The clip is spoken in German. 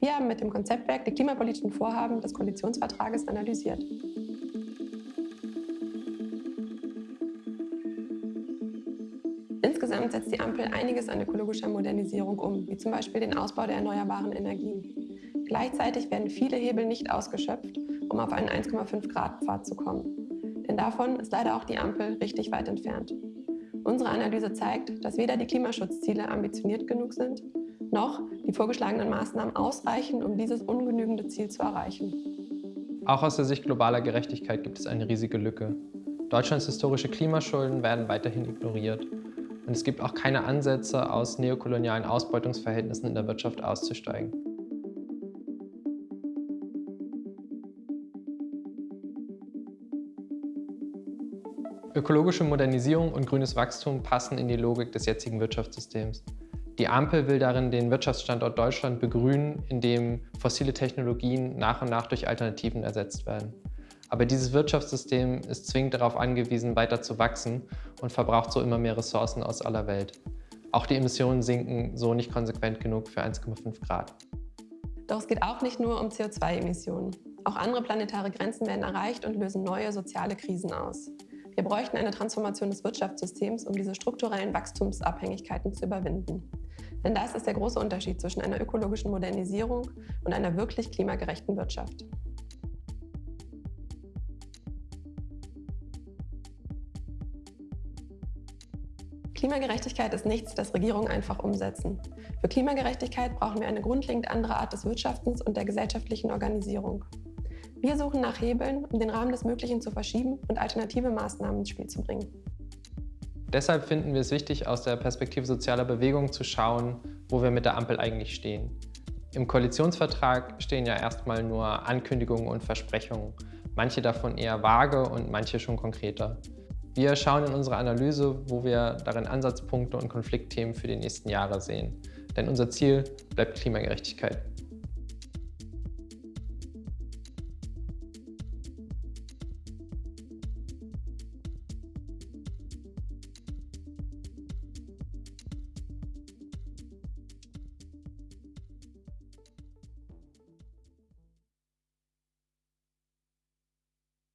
Wir haben mit dem Konzeptwerk die klimapolitischen Vorhaben des Koalitionsvertrages analysiert. Insgesamt setzt die Ampel einiges an ökologischer Modernisierung um, wie zum Beispiel den Ausbau der erneuerbaren Energien. Gleichzeitig werden viele Hebel nicht ausgeschöpft, um auf einen 1,5 Grad Pfad zu kommen. Denn davon ist leider auch die Ampel richtig weit entfernt. Unsere Analyse zeigt, dass weder die Klimaschutzziele ambitioniert genug sind, noch die vorgeschlagenen Maßnahmen ausreichen, um dieses ungenügende Ziel zu erreichen. Auch aus der Sicht globaler Gerechtigkeit gibt es eine riesige Lücke. Deutschlands historische Klimaschulden werden weiterhin ignoriert. Und es gibt auch keine Ansätze, aus neokolonialen Ausbeutungsverhältnissen in der Wirtschaft auszusteigen. Ökologische Modernisierung und grünes Wachstum passen in die Logik des jetzigen Wirtschaftssystems. Die Ampel will darin den Wirtschaftsstandort Deutschland begrünen, indem fossile Technologien nach und nach durch Alternativen ersetzt werden. Aber dieses Wirtschaftssystem ist zwingend darauf angewiesen, weiter zu wachsen und verbraucht so immer mehr Ressourcen aus aller Welt. Auch die Emissionen sinken so nicht konsequent genug für 1,5 Grad. Doch es geht auch nicht nur um CO2-Emissionen. Auch andere planetare Grenzen werden erreicht und lösen neue soziale Krisen aus. Wir bräuchten eine Transformation des Wirtschaftssystems, um diese strukturellen Wachstumsabhängigkeiten zu überwinden. Denn das ist der große Unterschied zwischen einer ökologischen Modernisierung und einer wirklich klimagerechten Wirtschaft. Klimagerechtigkeit ist nichts, das Regierungen einfach umsetzen. Für Klimagerechtigkeit brauchen wir eine grundlegend andere Art des Wirtschaftens und der gesellschaftlichen Organisierung. Wir suchen nach Hebeln, um den Rahmen des Möglichen zu verschieben und alternative Maßnahmen ins Spiel zu bringen. Deshalb finden wir es wichtig, aus der Perspektive sozialer Bewegung zu schauen, wo wir mit der Ampel eigentlich stehen. Im Koalitionsvertrag stehen ja erstmal nur Ankündigungen und Versprechungen, manche davon eher vage und manche schon konkreter. Wir schauen in unserer Analyse, wo wir darin Ansatzpunkte und Konfliktthemen für die nächsten Jahre sehen. Denn unser Ziel bleibt Klimagerechtigkeit.